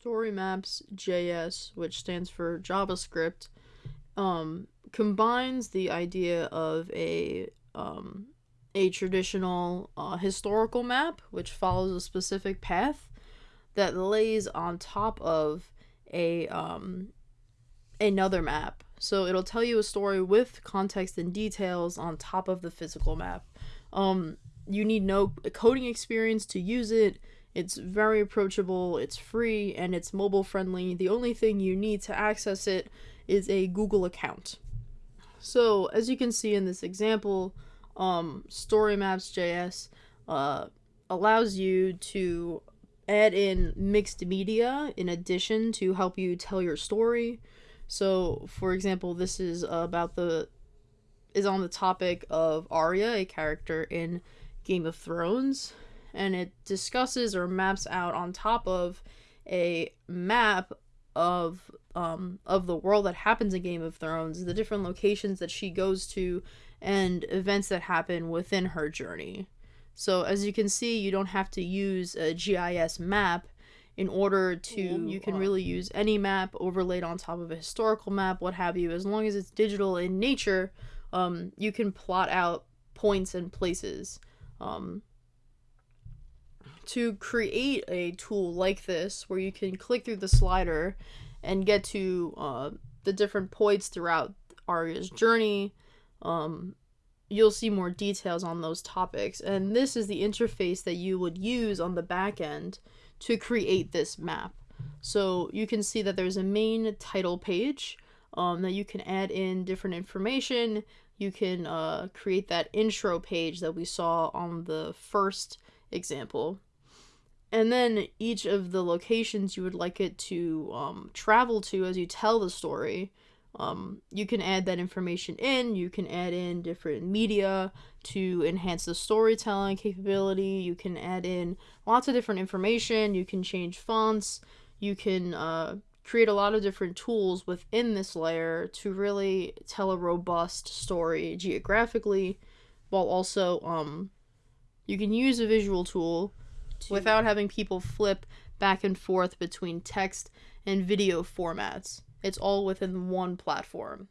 Story Maps JS, which stands for JavaScript, um, combines the idea of a um, a traditional uh, historical map, which follows a specific path that lays on top of a um, another map. So it'll tell you a story with context and details on top of the physical map. Um, you need no coding experience to use it. It's very approachable, it's free, and it's mobile friendly. The only thing you need to access it is a Google account. So, as you can see in this example, um, StoryMaps.js uh, allows you to add in mixed media in addition to help you tell your story. So, for example, this is about the is on the topic of Arya, a character in Game of Thrones, and it discusses or maps out on top of a map of um of the world that happens in Game of Thrones, the different locations that she goes to and events that happen within her journey. So as you can see, you don't have to use a GIS map in order to you can really use any map overlaid on top of a historical map, what have you, as long as it's digital in nature, um, you can plot out points and places. Um, to create a tool like this where you can click through the slider and get to uh, the different points throughout Arya's journey, um, you'll see more details on those topics. And this is the interface that you would use on the back end to create this map. So you can see that there's a main title page um, that you can add in different information. You can uh, create that intro page that we saw on the first example. And then each of the locations you would like it to um, travel to as you tell the story, um, you can add that information in. You can add in different media to enhance the storytelling capability. You can add in lots of different information. You can change fonts. You can uh, create a lot of different tools within this layer to really tell a robust story geographically, while also um, you can use a visual tool to... without having people flip back and forth between text and video formats. It's all within one platform.